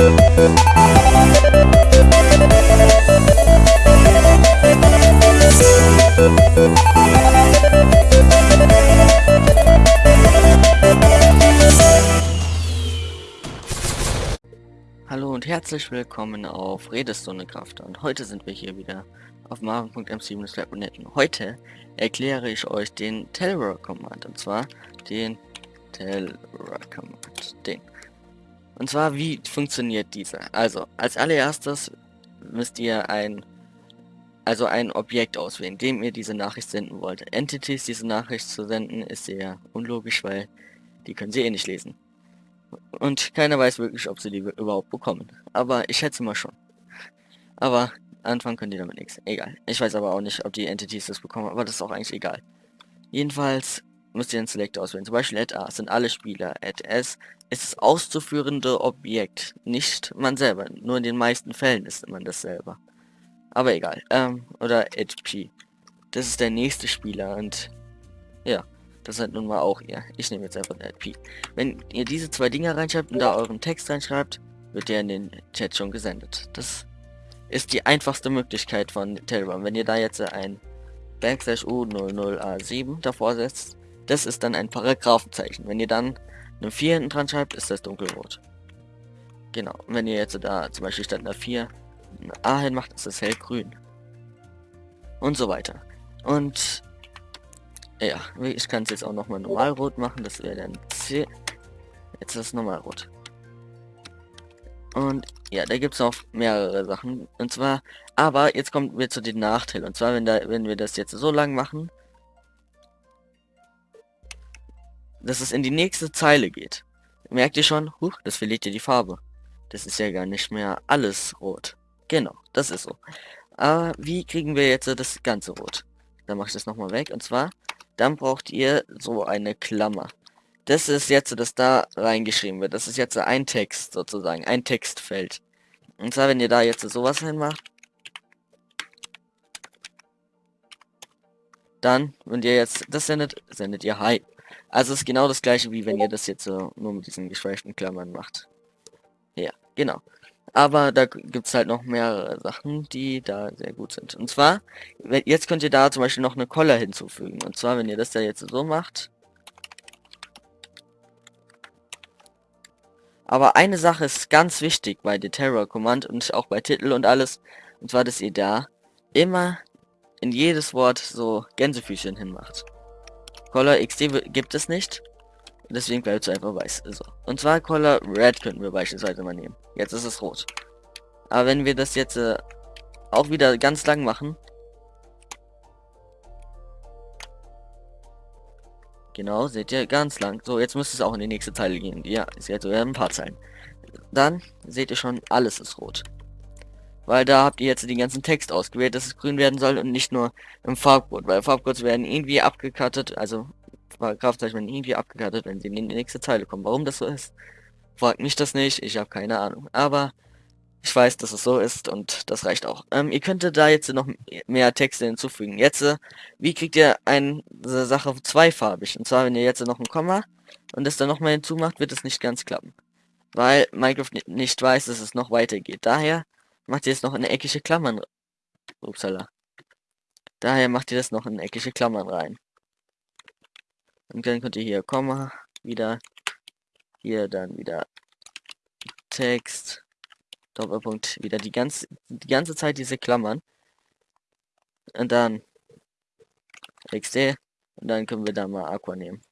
Hallo und herzlich willkommen auf Redestunde Kraft. Und heute sind wir hier wieder auf marvin.mc-lab.net und heute erkläre ich euch den Terror Command. Und zwar den Terror Command, den. Und zwar wie funktioniert dieser? Also als allererstes müsst ihr ein also ein Objekt auswählen, dem ihr diese Nachricht senden wollt. Entities diese Nachricht zu senden ist sehr unlogisch, weil die können sie eh nicht lesen. Und keiner weiß wirklich, ob sie die überhaupt bekommen. Aber ich schätze mal schon. Aber anfangen können die damit nichts. Egal. Ich weiß aber auch nicht, ob die Entities das bekommen, aber das ist auch eigentlich egal. Jedenfalls müsst ihr einen Select auswählen. Zum Beispiel at A sind alle Spieler. At S ist das auszuführende Objekt. Nicht man selber. Nur in den meisten Fällen ist man das selber. Aber egal. Ähm, oder at P. Das ist der nächste Spieler und ja. Das seid nun mal auch ihr. Ich nehme jetzt einfach ein LP. Wenn ihr diese zwei Dinge reinschreibt und da euren Text reinschreibt, wird der in den Chat schon gesendet. Das ist die einfachste Möglichkeit von Telegram. Wenn ihr da jetzt ein Backslash U00A7 davor setzt, das ist dann ein Paragraphenzeichen. Wenn ihr dann eine 4 hinten dran schreibt, ist das dunkelrot. Genau. Und wenn ihr jetzt da zum Beispiel statt einer 4 eine A hin macht, ist das hellgrün. Und so weiter. Und ja, ich kann es jetzt auch nochmal normal rot machen. Das wäre dann C. Jetzt ist es normal rot. Und ja, da gibt es noch mehrere Sachen. Und zwar, aber jetzt kommen wir zu den Nachteilen. Und zwar, wenn, da, wenn wir das jetzt so lang machen, dass es in die nächste Zeile geht. Merkt ihr schon? Huch, das verliert ihr die Farbe. Das ist ja gar nicht mehr alles rot. Genau, das ist so. Aber wie kriegen wir jetzt das ganze rot? Dann mache ich das nochmal weg. Und zwar dann braucht ihr so eine Klammer. Das ist jetzt, dass da reingeschrieben wird. Das ist jetzt ein Text sozusagen, ein Textfeld. Und zwar, wenn ihr da jetzt sowas hinmacht, dann, wenn ihr jetzt das sendet, sendet ihr Hi. Also ist genau das gleiche, wie wenn ihr das jetzt so nur mit diesen geschweiften Klammern macht. Ja, genau. Aber da gibt es halt noch mehrere Sachen, die da sehr gut sind. Und zwar, jetzt könnt ihr da zum Beispiel noch eine Collar hinzufügen. Und zwar, wenn ihr das da jetzt so macht. Aber eine Sache ist ganz wichtig bei der Terror Command und auch bei Titel und alles. Und zwar, dass ihr da immer in jedes Wort so Gänsefüßchen hinmacht. Color XD gibt es nicht. Deswegen bleibt es einfach weiß. So. Und zwar Color Red könnten wir beispielsweise mal nehmen. Jetzt ist es rot. Aber wenn wir das jetzt äh, auch wieder ganz lang machen. Genau, seht ihr, ganz lang. So, jetzt müsste es auch in die nächste Zeile gehen. Ja, ist jetzt ein paar Zeilen. Dann seht ihr schon, alles ist rot. Weil da habt ihr jetzt den ganzen Text ausgewählt, dass es grün werden soll und nicht nur im Farbcode. Weil Farbcodes werden irgendwie abgekattet, also Paragraphzeichen werden irgendwie abgekartet, wenn sie in die nächste Zeile kommen. Warum das so ist, fragt mich das nicht. Ich habe keine Ahnung. Aber ich weiß, dass es so ist und das reicht auch. Ähm, ihr könntet da jetzt noch mehr Texte hinzufügen. Jetzt, äh, wie kriegt ihr eine Sache zweifarbig? Und zwar, wenn ihr jetzt noch ein Komma und das dann nochmal hinzumacht, wird es nicht ganz klappen. Weil Minecraft nicht weiß, dass es noch weitergeht. Daher macht ihr jetzt noch eine eckige Klammern. Upsala. Daher macht ihr das noch in eckige Klammern rein. Und dann könnt ihr hier Komma, wieder, hier dann wieder Text, Doppelpunkt, wieder die ganze, die ganze Zeit diese Klammern. Und dann XD, und dann können wir da mal Aqua nehmen.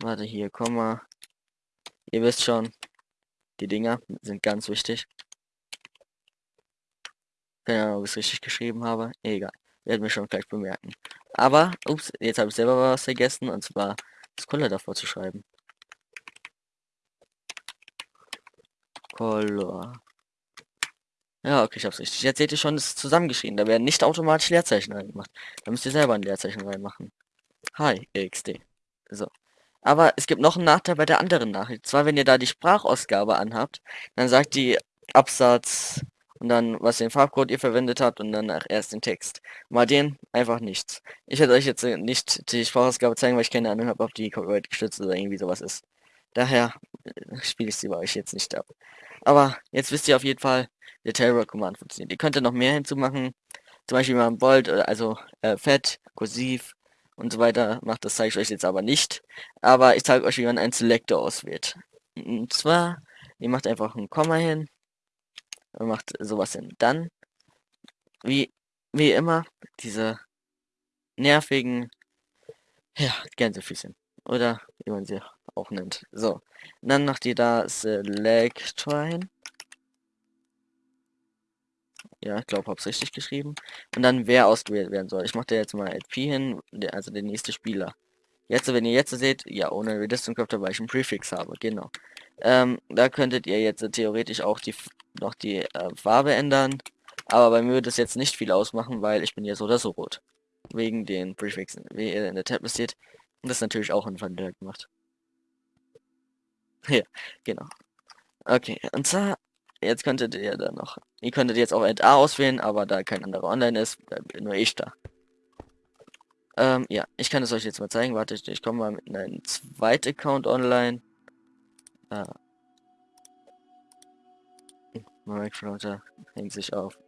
Warte, hier, Komma. Ihr wisst schon, die Dinger sind ganz wichtig. Keine Ahnung, ob ich es richtig geschrieben habe. Egal. Werden wir schon gleich bemerken. Aber, ups, jetzt habe ich selber was vergessen, und zwar das Color davor zu schreiben. Color. Ja, okay, ich hab's richtig. Jetzt seht ihr schon, es ist zusammengeschrieben. Da werden nicht automatisch Leerzeichen reingemacht. Da müsst ihr selber ein Leerzeichen reinmachen. Hi, XD. So. Aber es gibt noch einen Nachteil bei der anderen Nachricht. Zwar, wenn ihr da die Sprachausgabe anhabt, dann sagt die Absatz und dann, was den Farbcode ihr verwendet habt und dann erst den Text. Mal den einfach nichts. Ich werde euch jetzt nicht die Sprachausgabe zeigen, weil ich keine Ahnung habe, ob die Copyright gestützt oder irgendwie sowas ist. Daher äh, spiele ich sie bei euch jetzt nicht ab. Aber jetzt wisst ihr auf jeden Fall, der Terror Command funktioniert. Ihr könnt noch mehr hinzumachen. Zum Beispiel mal Bold, also äh, Fett, Kursiv und so weiter macht. Das zeige ich euch jetzt aber nicht. Aber ich zeige euch, wie man einen Selector auswählt. Und zwar, ihr macht einfach ein Komma hin. Macht sowas hin. Dann, wie, wie immer, diese nervigen, ja, Gänsefüßchen. Oder wie man sie auch nennt. So. Dann macht ihr da Selector hin. Ja, ich glaube, hab's richtig geschrieben. Und dann wer ausgewählt werden soll. Ich mache da jetzt mal LP hin, also der nächste Spieler. Jetzt, wenn ihr jetzt seht, ja, ohne Redistant Craft, weil ich einen Prefix habe, genau. Ähm, da könntet ihr jetzt theoretisch auch die noch die äh, Farbe ändern. Aber bei mir wird es jetzt nicht viel ausmachen, weil ich bin ja so oder so rot. Wegen den Prefixen, wie ihr in der Tab seht. Und das natürlich auch in Van gemacht. Ja, genau. Okay, und zwar Jetzt könntet ihr da noch. Ihr könntet jetzt auch A auswählen, aber da kein anderer online ist, nur ich da. Ähm, ja, ich kann es euch jetzt mal zeigen. Warte, ich komme mal mit einem zweiten Account online. Mein Microphone hängt sich auf.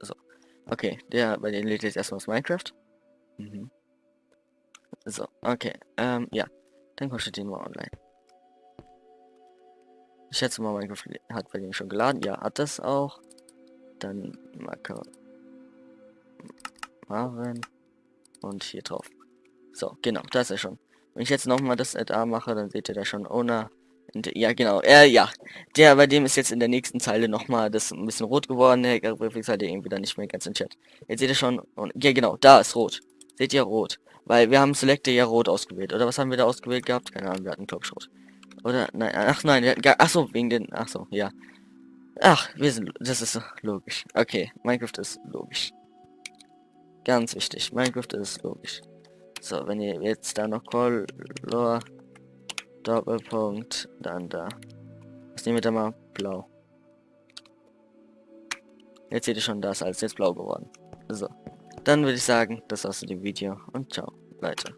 So. Okay, der bei den lädt jetzt erstmal aus Minecraft. Mhm. So, okay. Ähm, ja. Dann kostet den mal online. Ich schätze mal, Minecraft hat bei dem schon geladen. Ja, hat das auch. Dann Marker. Marvin. Und hier drauf. So, genau, da ist er schon. Wenn ich jetzt nochmal das A mache, dann seht ihr da schon Owner. Ja, genau. Äh, ja. Der, bei dem ist jetzt in der nächsten Zeile nochmal das ein bisschen rot geworden. Der Prefix hat irgendwie dann nicht mehr ganz im Chat. Jetzt seht ihr schon. Und, ja, genau. Da ist rot. Seht ihr rot. Weil wir haben Selector ja rot ausgewählt. Oder was haben wir da ausgewählt gehabt? Keine Ahnung, wir hatten glaube rot. Oder? Nein, ach nein, ach so, wegen den, ach so, ja. Ach, wir sind, das ist logisch. Okay, Minecraft ist logisch. Ganz wichtig, Minecraft ist logisch. So, wenn ihr jetzt da noch Color, Doppelpunkt, dann da. Was nehmen wir da mal? Blau. Jetzt seht ihr schon, das als jetzt blau geworden. So. Dann würde ich sagen, das war's mit dem Video und ciao, Leute.